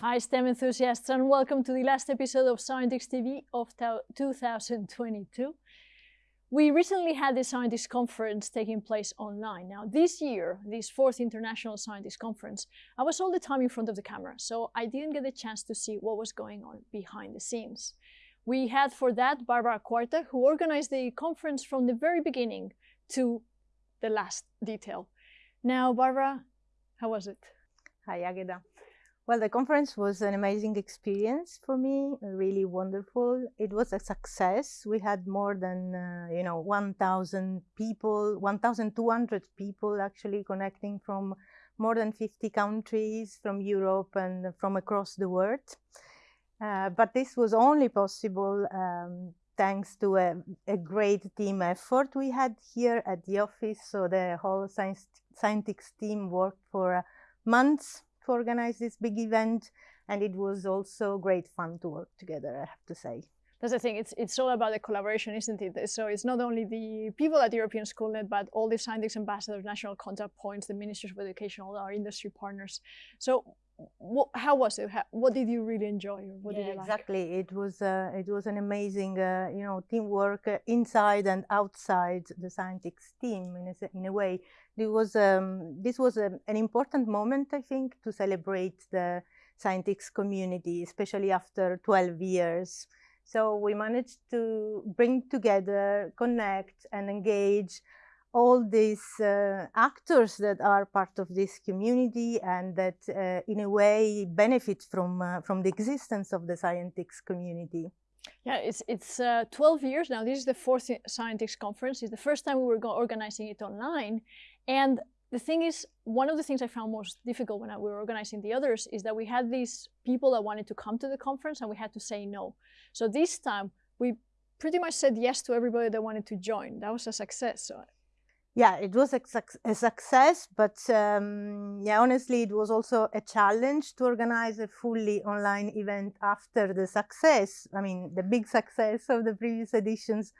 Hi STEM enthusiasts and welcome to the last episode of Scientix TV of 2022. We recently had the Scientix conference taking place online. Now this year, this fourth International Scientix conference, I was all the time in front of the camera, so I didn't get a chance to see what was going on behind the scenes. We had for that Barbara Cuarta, who organized the conference from the very beginning to the last detail. Now, Barbara, how was it? Hi, Agueda. Well, the conference was an amazing experience for me, really wonderful. It was a success. We had more than, uh, you know, 1,000 people, 1,200 people actually connecting from more than 50 countries from Europe and from across the world. Uh, but this was only possible um, thanks to a, a, great team effort we had here at the office. So the whole Scientix, team worked for uh, months to organize this big event. And it was also great fun to work together, I have to say. That's the thing, it's, it's all about the collaboration, isn't it? So it's not only the people at the European Schoolnet, but all the Scientix ambassadors, national contact points, the ministers of education, all our industry partners. So what, how was it? How, what did you really enjoy? What yeah, did you exactly. It was uh, it was an amazing uh, you know teamwork uh, inside and outside the Scientix team in a, in a way. It was um, this was a, an important moment I think to celebrate the Scientix community, especially after 12 years. So we managed to bring together, connect, and engage all these uh, actors that are part of this community and that uh, in a way benefit from uh, from the existence of the Scientix community. Yeah, it's it's uh, 12 years now. This is the fourth Scientix conference. It's the first time we were organizing it online. And the thing is, one of the things I found most difficult when I, we were organizing the others is that we had these people that wanted to come to the conference and we had to say no. So this time we pretty much said yes to everybody that wanted to join. That was a success. So yeah, it was a, a success, but um, yeah, honestly, it was also a challenge to organize a fully online event after the success. I mean, the big success of the previous editions.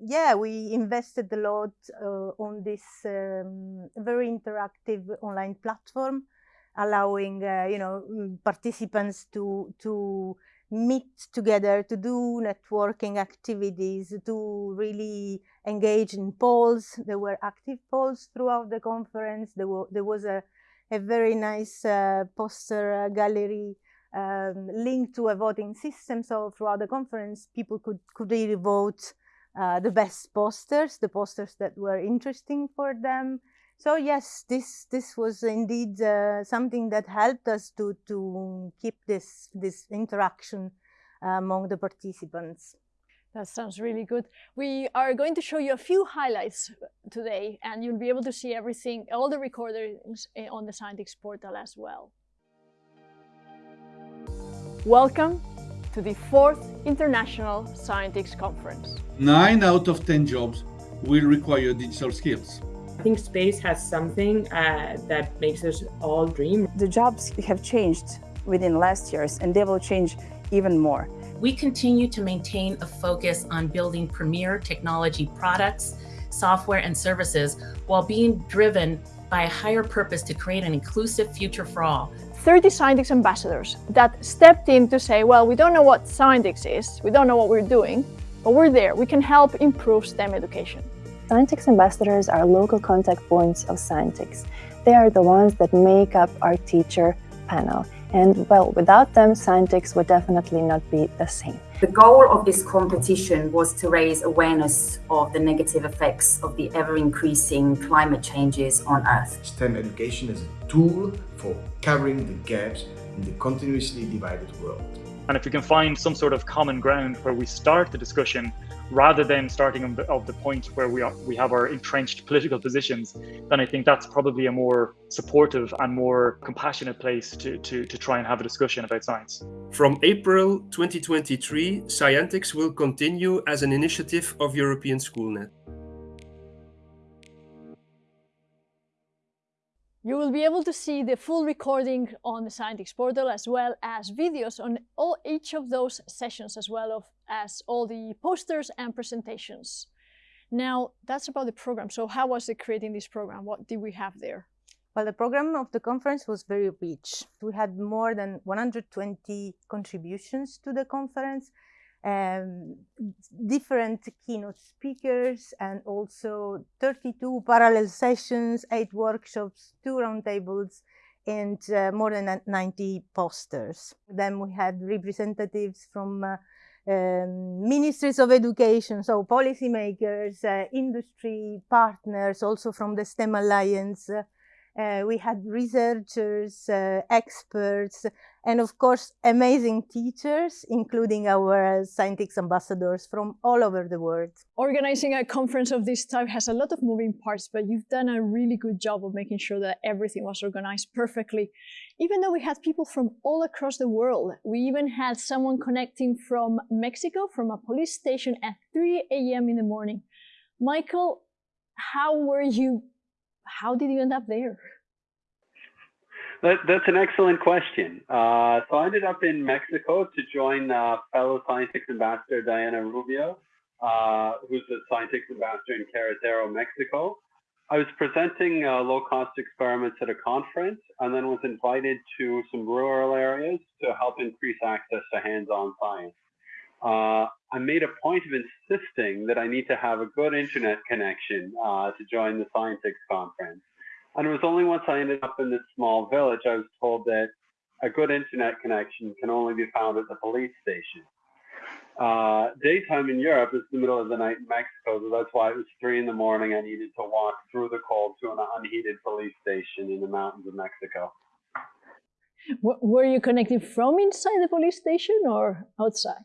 Yeah, we invested a lot uh, on this um, very interactive online platform, allowing uh, you know mm, participants to to meet together to do networking activities, to really engage in polls. There were active polls throughout the conference. There, were, there was a, a very nice uh, poster uh, gallery um, linked to a voting system. So throughout the conference, people could, could really vote uh, the best posters, the posters that were interesting for them. So yes, this this was indeed uh, something that helped us to to keep this this interaction uh, among the participants. That sounds really good. We are going to show you a few highlights today, and you'll be able to see everything, all the recordings eh, on the Scientix portal as well. Welcome to the fourth International Scientix Conference. Nine out of 10 jobs will require digital skills. I think space has something uh, that makes us all dream. The jobs have changed within last years and they will change even more. We continue to maintain a focus on building premier technology products, software and services while being driven by a higher purpose to create an inclusive future for all. 30 Scientix ambassadors that stepped in to say, well, we don't know what Scientix is, we don't know what we're doing, but we're there. We can help improve STEM education. Scientix ambassadors are local contact points of Scientix. They are the ones that make up our teacher panel. And well, without them, Scientix would definitely not be the same. The goal of this competition was to raise awareness of the negative effects of the ever-increasing climate changes on Earth. STEM education is a tool for covering the gaps in the continuously divided world. And if we can find some sort of common ground where we start the discussion rather than starting of the point where we, are, we have our entrenched political positions, then I think that's probably a more supportive and more compassionate place to, to, to try and have a discussion about science. From April 2023, Scientix will continue as an initiative of European Schoolnet. You will be able to see the full recording on the Scientix portal as well as videos on all, each of those sessions as well of, as all the posters and presentations. Now, that's about the program. So, how was it creating this program? What did we have there? Well, the program of the conference was very rich. We had more than 120 contributions to the conference, um, different keynote speakers, and also 32 parallel sessions, eight workshops, two roundtables, and uh, more than 90 posters. Then we had representatives from uh, um, ministries of education, so policymakers, uh, industry partners, also from the STEM Alliance, uh, we had researchers, uh, experts, and of course, amazing teachers, including our uh, Scientix ambassadors from all over the world. Organizing a conference of this type has a lot of moving parts, but you've done a really good job of making sure that everything was organized perfectly. Even though we had people from all across the world, we even had someone connecting from Mexico from a police station at 3 a.m. in the morning. Michael, how were you how did you end up there? That, that's an excellent question. Uh, so I ended up in Mexico to join uh, fellow Scientix ambassador Diana Rubio, uh, who's the Scientix ambassador in Querétaro, Mexico. I was presenting uh, low-cost experiments at a conference and then was invited to some rural areas to help increase access to hands-on science. I made a point of insisting that I need to have a good internet connection uh, to join the Scientix conference. And it was only once I ended up in this small village, I was told that a good internet connection can only be found at the police station. Uh, daytime in Europe is the middle of the night in Mexico, so that's why it was three in the morning. I needed to walk through the cold to an unheated police station in the mountains of Mexico. Were you connected from inside the police station or outside?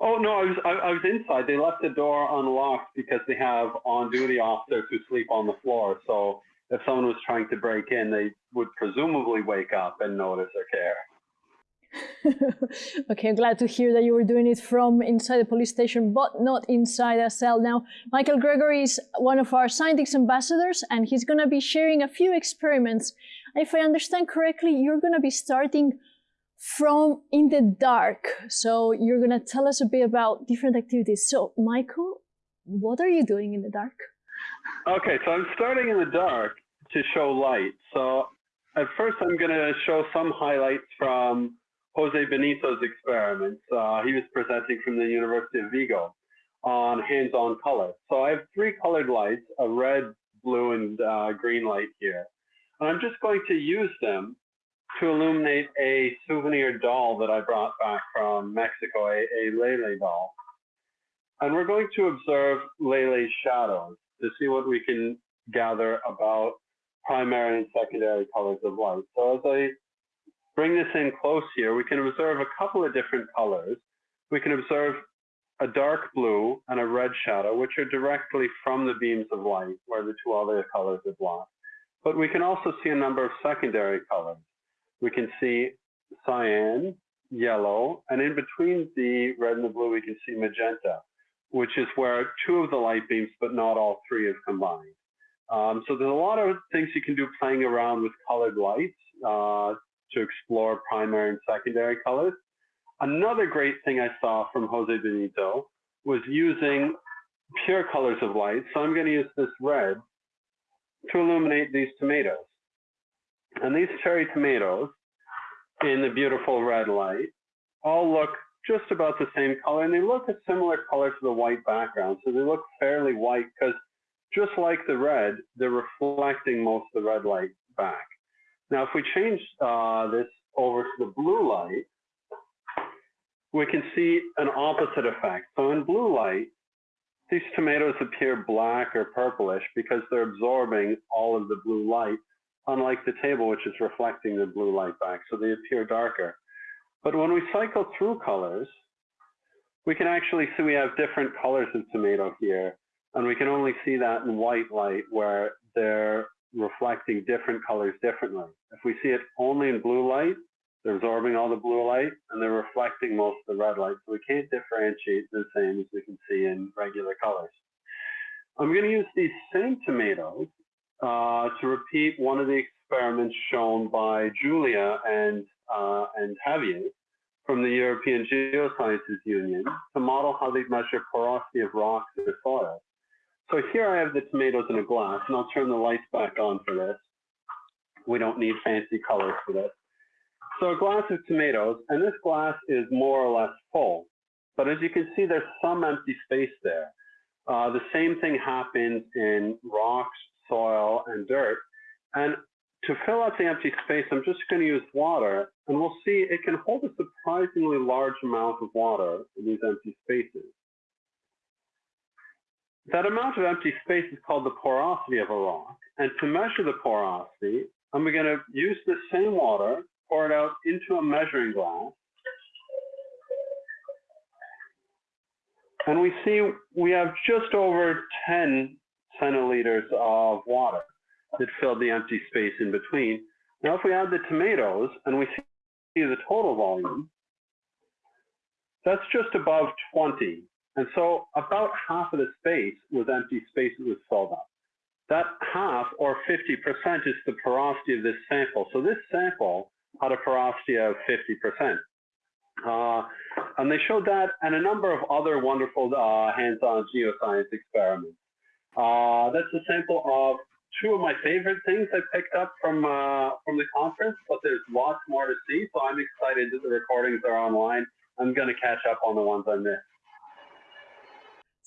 Oh no, I was I, I, was inside. They left the door unlocked because they have on-duty officers who sleep on the floor. So if someone was trying to break in, they would presumably wake up and notice or care. okay, I'm glad to hear that you were doing it from inside the police station, but not inside a cell. Now, Michael Gregory is one of our Scientix ambassadors, and he's going to be sharing a few experiments. If I understand correctly, you're going to be starting from in the dark. So you're going to tell us a bit about different activities. So Michael, what are you doing in the dark? Okay, so I'm starting in the dark to show light. So at first I'm going to show some highlights from Jose Benito's experiments. Uh, he was presenting from the University of Vigo on hands-on color. So I have three colored lights, a red, blue, and uh, green light here. And I'm just going to use them to illuminate a souvenir doll that I brought back from Mexico, a, a Lele doll. And we're going to observe Lele's shadows to see what we can gather about primary and secondary colors of light. So as I bring this in close here, we can observe a couple of different colors. We can observe a dark blue and a red shadow, which are directly from the beams of light, where the two other colors are blocked. But we can also see a number of secondary colors we can see cyan, yellow, and in between the red and the blue, we can see magenta, which is where two of the light beams, but not all three have combined. Um, so there's a lot of things you can do playing around with colored lights uh, to explore primary and secondary colors. Another great thing I saw from Jose Benito was using pure colors of light. So I'm going to use this red to illuminate these tomatoes. And these cherry tomatoes in the beautiful red light all look just about the same color and they look a similar color to the white background. So they look fairly white because just like the red, they're reflecting most of the red light back. Now, if we change uh, this over to the blue light, we can see an opposite effect. So in blue light, these tomatoes appear black or purplish because they're absorbing all of the blue light unlike the table, which is reflecting the blue light back, so they appear darker. But when we cycle through colors, we can actually see we have different colors of tomato here, and we can only see that in white light where they're reflecting different colors differently. If we see it only in blue light, they're absorbing all the blue light and they're reflecting most of the red light. So we can't differentiate the same as we can see in regular colors. I'm going to use these same tomatoes uh, to repeat one of the experiments shown by Julia and, uh, and Javier from the European Geosciences Union to model how they measure porosity of rocks in the soil. So here I have the tomatoes in a glass, and I'll turn the lights back on for this. We don't need fancy colors for this. So a glass of tomatoes, and this glass is more or less full. But as you can see, there's some empty space there. Uh, the same thing happens in rocks, soil, and dirt. And to fill out the empty space, I'm just going to use water, and we'll see it can hold a surprisingly large amount of water in these empty spaces. That amount of empty space is called the porosity of a rock. And to measure the porosity, I'm going to use the same water, pour it out into a measuring glass. And we see we have just over 10 centiliters of water that filled the empty space in between. Now, if we add the tomatoes and we see the total volume, that's just above 20. And so about half of the space was empty space that was filled up. That half, or 50%, is the porosity of this sample. So this sample had a porosity of 50%. Uh, and they showed that and a number of other wonderful uh, hands-on geoscience experiments. Uh, that's a sample of two of my favorite things I picked up from uh, from the conference, but there's lots more to see. So I'm excited that the recordings are online. I'm going to catch up on the ones I missed.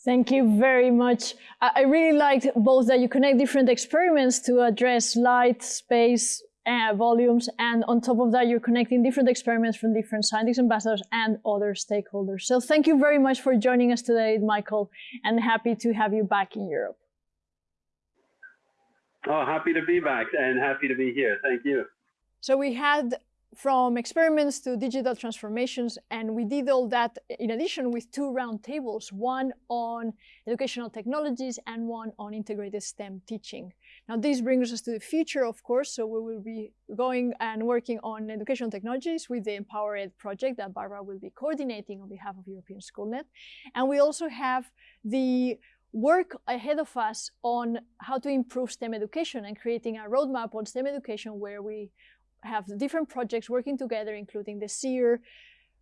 Thank you very much. I really liked both that you connect different experiments to address light, space, uh, volumes, and on top of that, you're connecting different experiments from different scientists, ambassadors, and other stakeholders. So thank you very much for joining us today, Michael, and happy to have you back in Europe. Oh, happy to be back and happy to be here. Thank you. So we had from experiments to digital transformations, and we did all that in addition with two roundtables, one on educational technologies and one on integrated STEM teaching. Now this brings us to the future, of course, so we will be going and working on educational technologies with the Empower Ed project that Barbara will be coordinating on behalf of European SchoolNet. And we also have the work ahead of us on how to improve STEM education and creating a roadmap on STEM education where we have different projects working together, including the SEER,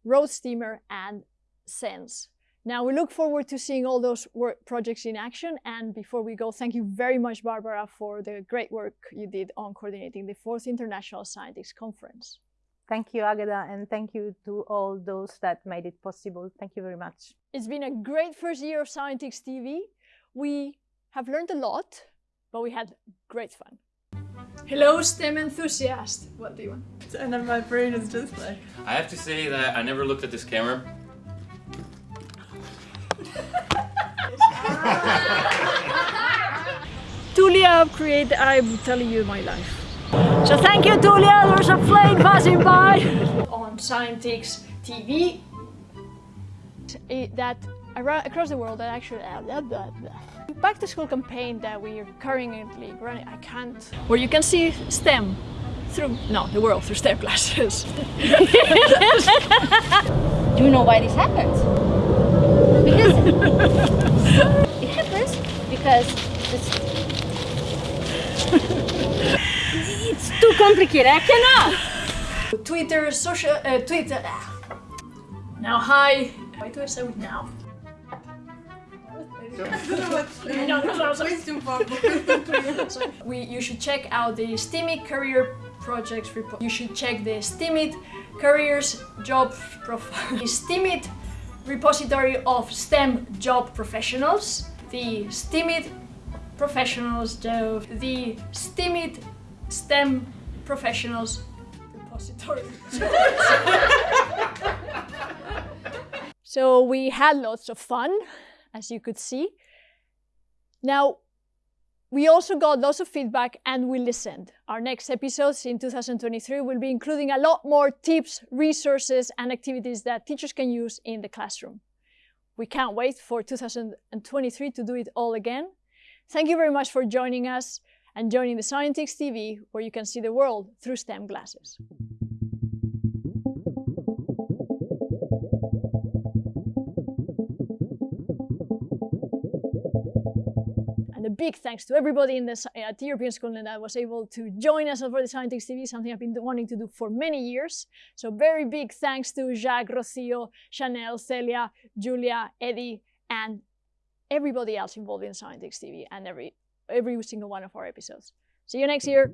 Road Steamer, and SENSE. Now, we look forward to seeing all those projects in action. And before we go, thank you very much, Barbara, for the great work you did on coordinating the fourth International Scientix Conference. Thank you, Agueda, and thank you to all those that made it possible. Thank you very much. It's been a great first year of Scientix TV. We have learned a lot, but we had great fun. Hello, STEM enthusiast. What do you want? And then my brain is just like. I have to say that I never looked at this camera. Tulia create I'm telling you my life. So thank you Tulia, there's a plane passing by. On Scientix TV that across the world that actually uh, blah, blah, blah. Back to school campaign that we are currently running, I can't, where you can see STEM through, no, the world through STEM classes. Do you know why this happens? Because it happens because it's, it's too complicated, I cannot! Twitter, social, uh, Twitter, now hi, why do I say it now? we, you should check out the STEMIT career projects report. You should check the STEMIT careers job profile. the STEMIT repository of STEM job professionals. The STEMIT professionals job. The STEMIT STEM professionals repository. so we had lots of fun as you could see. Now, we also got lots of feedback and we listened. Our next episodes in 2023 will be including a lot more tips, resources, and activities that teachers can use in the classroom. We can't wait for 2023 to do it all again. Thank you very much for joining us and joining the Scientix TV, where you can see the world through STEM glasses. A big thanks to everybody in the, uh, at the European Schoolnet that was able to join us for the Scientix TV, something I've been wanting to do for many years. So very big thanks to Jacques, Rocio, Chanel, Celia, Julia, Eddie, and everybody else involved in Scientix TV and every every single one of our episodes. See you next year.